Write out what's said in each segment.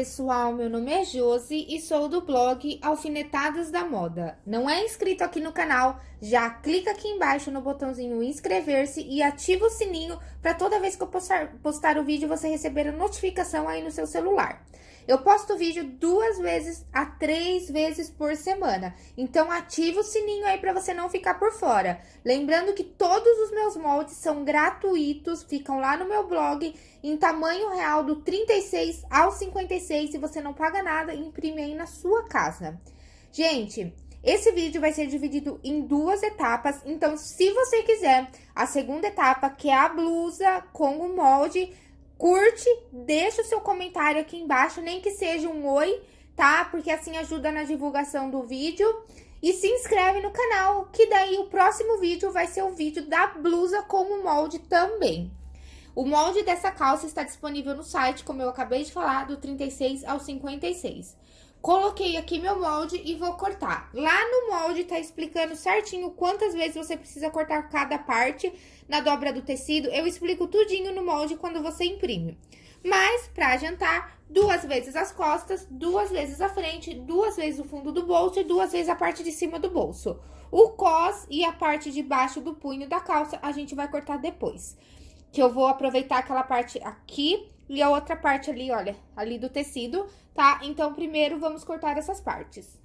Pessoal, meu nome é Josi e sou do blog Alfinetadas da Moda. Não é inscrito aqui no canal? Já clica aqui embaixo no botãozinho inscrever-se e ativa o sininho para toda vez que eu postar, postar o vídeo você receber a notificação aí no seu celular. Eu posto vídeo duas vezes a três vezes por semana. Então, ativa o sininho aí para você não ficar por fora. Lembrando que todos os meus moldes são gratuitos, ficam lá no meu blog em tamanho real do 36 ao 56 e você não paga nada imprime aí na sua casa. Gente, esse vídeo vai ser dividido em duas etapas, então se você quiser a segunda etapa, que é a blusa com o molde, curte, deixa o seu comentário aqui embaixo, nem que seja um oi, tá? Porque assim ajuda na divulgação do vídeo. E se inscreve no canal, que daí o próximo vídeo vai ser o vídeo da blusa com o molde também. O molde dessa calça está disponível no site, como eu acabei de falar, do 36 ao 56. Coloquei aqui meu molde e vou cortar. Lá no molde tá explicando certinho quantas vezes você precisa cortar cada parte na dobra do tecido. Eu explico tudinho no molde quando você imprime. Mas, pra adiantar, duas vezes as costas, duas vezes a frente, duas vezes o fundo do bolso e duas vezes a parte de cima do bolso. O cos e a parte de baixo do punho da calça a gente vai cortar depois. Que eu vou aproveitar aquela parte aqui e a outra parte ali, olha, ali do tecido, tá? Então, primeiro, vamos cortar essas partes.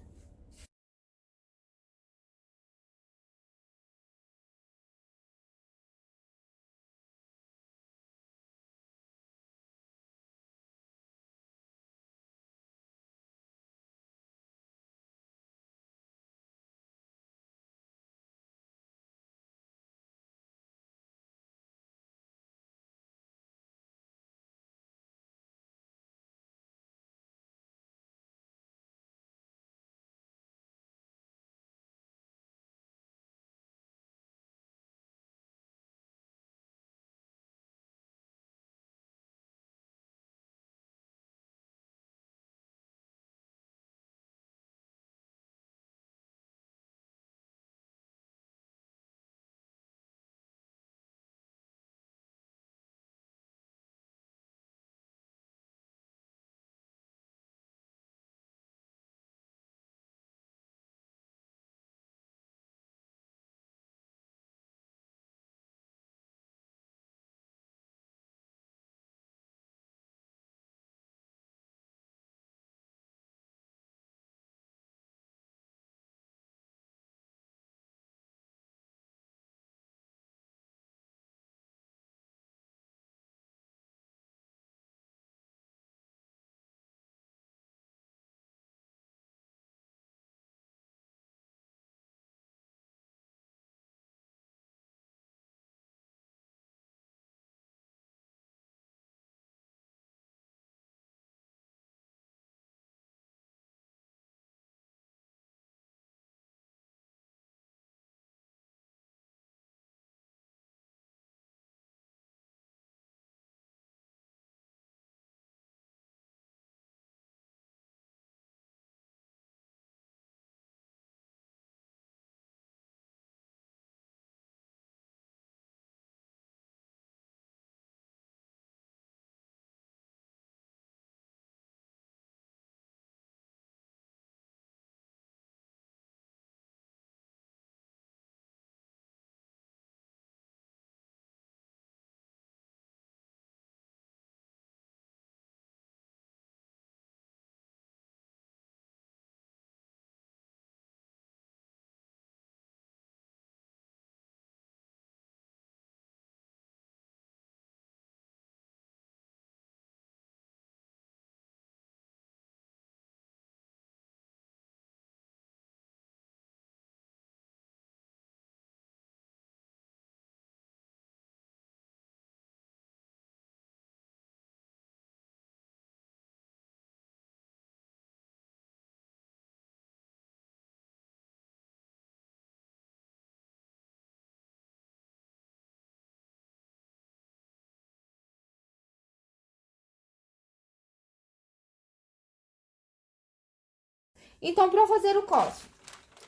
Então, para fazer o cos,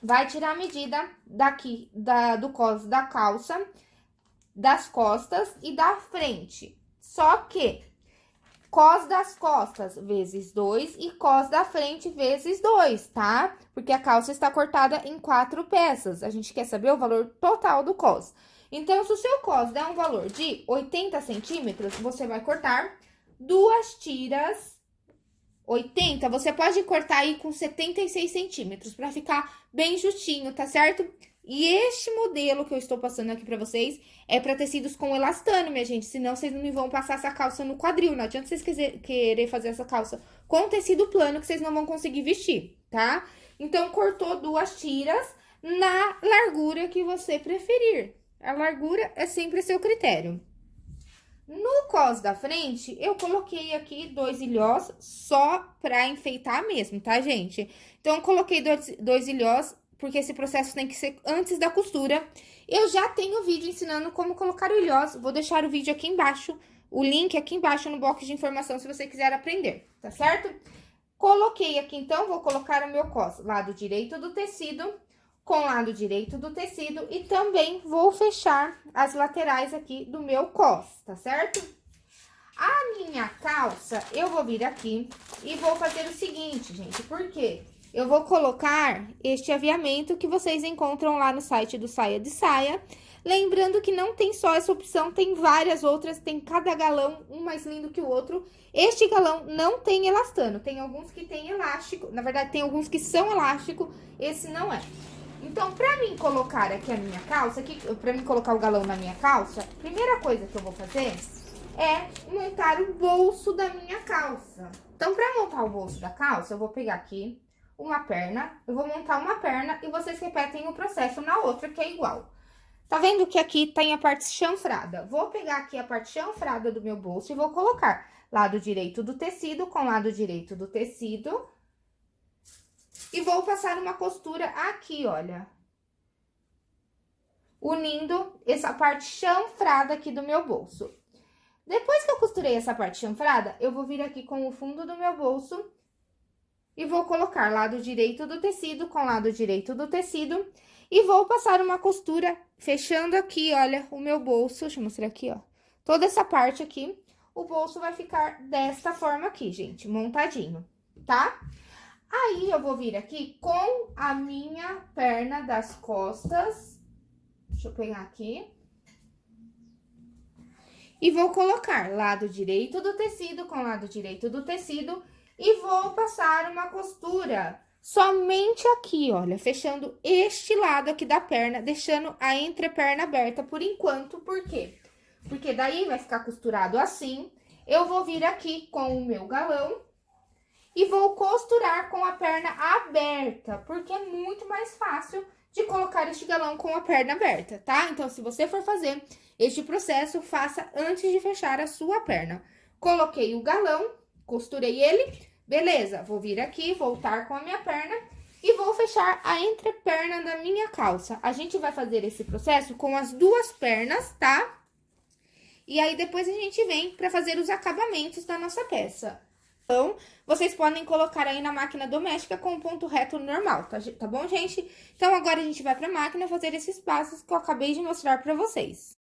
vai tirar a medida daqui, da, do cos da calça, das costas e da frente. Só que cos das costas vezes 2 e cos da frente vezes 2, tá? Porque a calça está cortada em quatro peças. A gente quer saber o valor total do cos. Então, se o seu cos der um valor de 80 centímetros, você vai cortar duas tiras 80, você pode cortar aí com 76 centímetros, para ficar bem justinho, tá certo? E este modelo que eu estou passando aqui pra vocês é pra tecidos com elastano, minha gente. Senão, vocês não vão passar essa calça no quadril. Não adianta vocês querer fazer essa calça com tecido plano que vocês não vão conseguir vestir, tá? Então, cortou duas tiras na largura que você preferir. A largura é sempre seu critério. No cos da frente, eu coloquei aqui dois ilhós só pra enfeitar mesmo, tá, gente? Então, coloquei dois, dois ilhós, porque esse processo tem que ser antes da costura. Eu já tenho vídeo ensinando como colocar o ilhós, vou deixar o vídeo aqui embaixo, o link aqui embaixo no box de informação, se você quiser aprender, tá certo? Coloquei aqui, então, vou colocar o meu cos, lado direito do tecido, com o lado direito do tecido e também vou fechar as laterais aqui do meu cos, tá certo? A minha calça, eu vou vir aqui e vou fazer o seguinte, gente, porque eu vou colocar este aviamento que vocês encontram lá no site do Saia de Saia. Lembrando que não tem só essa opção, tem várias outras, tem cada galão, um mais lindo que o outro. Este galão não tem elastano, tem alguns que tem elástico, na verdade tem alguns que são elástico, esse não é. Então, pra mim colocar aqui a minha calça, aqui, pra mim colocar o galão na minha calça, primeira coisa que eu vou fazer é montar o bolso da minha calça. Então, pra montar o bolso da calça, eu vou pegar aqui uma perna, eu vou montar uma perna e vocês repetem o processo na outra, que é igual. Tá vendo que aqui tem a parte chanfrada? Vou pegar aqui a parte chanfrada do meu bolso e vou colocar lado direito do tecido com lado direito do tecido e vou passar uma costura aqui, olha. Unindo essa parte chanfrada aqui do meu bolso. Depois que eu costurei essa parte chanfrada, eu vou vir aqui com o fundo do meu bolso e vou colocar lado direito do tecido com lado direito do tecido e vou passar uma costura fechando aqui, olha, o meu bolso. Deixa eu mostrar aqui, ó. Toda essa parte aqui, o bolso vai ficar desta forma aqui, gente, montadinho, tá? Aí, eu vou vir aqui com a minha perna das costas. Deixa eu pegar aqui. E vou colocar lado direito do tecido com lado direito do tecido. E vou passar uma costura somente aqui, olha, fechando este lado aqui da perna, deixando a entreperna aberta por enquanto, por quê? Porque daí vai ficar costurado assim. Eu vou vir aqui com o meu galão e vou costurar com a perna aberta, porque é muito mais fácil de colocar este galão com a perna aberta, tá? Então, se você for fazer este processo, faça antes de fechar a sua perna. Coloquei o galão, costurei ele, beleza, vou vir aqui, voltar com a minha perna e vou fechar a entreperna da minha calça. A gente vai fazer esse processo com as duas pernas, tá? E aí, depois a gente vem pra fazer os acabamentos da nossa peça. Então, vocês podem colocar aí na máquina doméstica com ponto reto normal, tá, tá bom, gente? Então, agora a gente vai pra máquina fazer esses passos que eu acabei de mostrar pra vocês.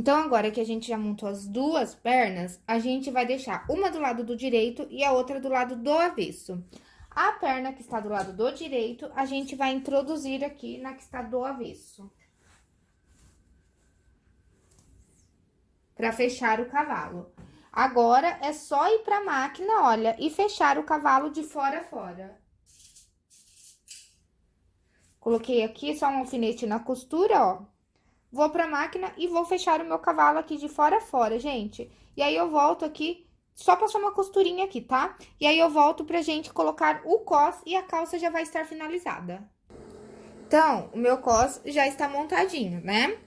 Então, agora que a gente já montou as duas pernas, a gente vai deixar uma do lado do direito e a outra do lado do avesso. A perna que está do lado do direito, a gente vai introduzir aqui na que está do avesso. Para fechar o cavalo. Agora, é só ir pra máquina, olha, e fechar o cavalo de fora a fora. Coloquei aqui só um alfinete na costura, ó. Vou pra máquina e vou fechar o meu cavalo aqui de fora a fora, gente. E aí, eu volto aqui, só passar uma costurinha aqui, tá? E aí, eu volto pra gente colocar o cos e a calça já vai estar finalizada. Então, o meu cos já está montadinho, né?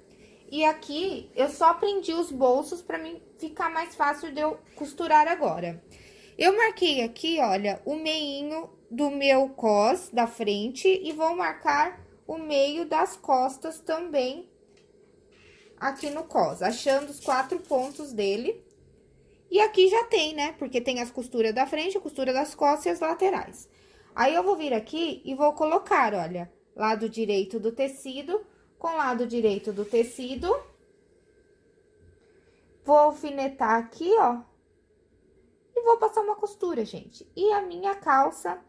E aqui, eu só prendi os bolsos pra mim ficar mais fácil de eu costurar agora. Eu marquei aqui, olha, o meinho do meu cos da frente e vou marcar o meio das costas também aqui no cos, achando os quatro pontos dele. E aqui já tem, né? Porque tem as costuras da frente, a costura das costas e as laterais. Aí, eu vou vir aqui e vou colocar, olha, lado direito do tecido com lado direito do tecido. Vou alfinetar aqui, ó. E vou passar uma costura, gente. E a minha calça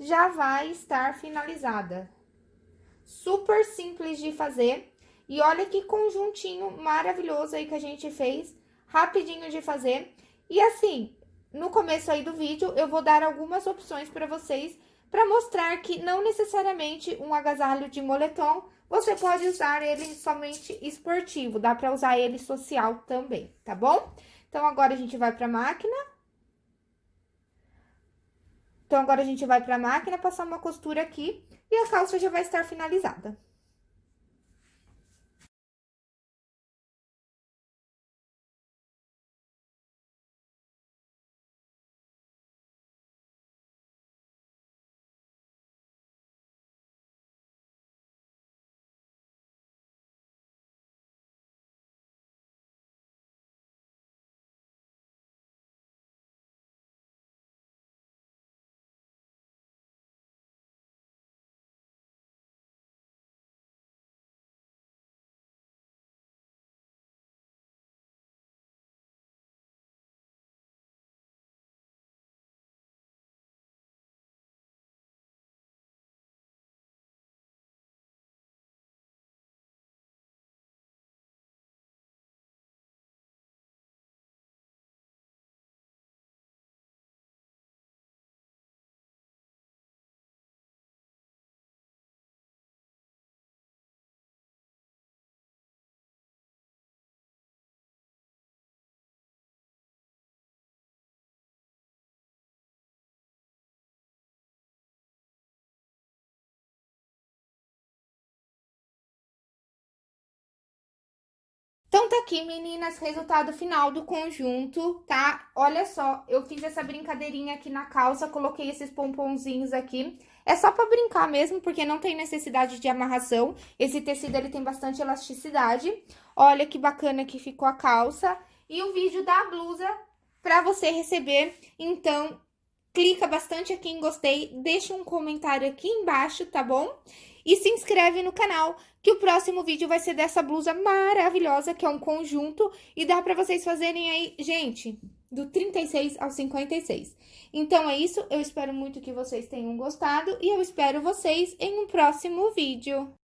já vai estar finalizada. Super simples de fazer. E olha que conjuntinho maravilhoso aí que a gente fez, rapidinho de fazer. E assim, no começo aí do vídeo, eu vou dar algumas opções para vocês, para mostrar que não necessariamente um agasalho de moletom, você pode usar ele somente esportivo, dá para usar ele social também, tá bom? Então, agora a gente vai pra máquina. Então, agora a gente vai pra máquina, passar uma costura aqui e a calça já vai estar finalizada. Então, tá aqui, meninas, resultado final do conjunto, tá? Olha só, eu fiz essa brincadeirinha aqui na calça, coloquei esses pomponzinhos aqui. É só pra brincar mesmo, porque não tem necessidade de amarração. Esse tecido, ele tem bastante elasticidade. Olha que bacana que ficou a calça. E o vídeo da blusa pra você receber. Então, clica bastante aqui em gostei, deixa um comentário aqui embaixo, tá bom? E se inscreve no canal, que o próximo vídeo vai ser dessa blusa maravilhosa, que é um conjunto, e dá pra vocês fazerem aí, gente, do 36 ao 56. Então, é isso, eu espero muito que vocês tenham gostado, e eu espero vocês em um próximo vídeo.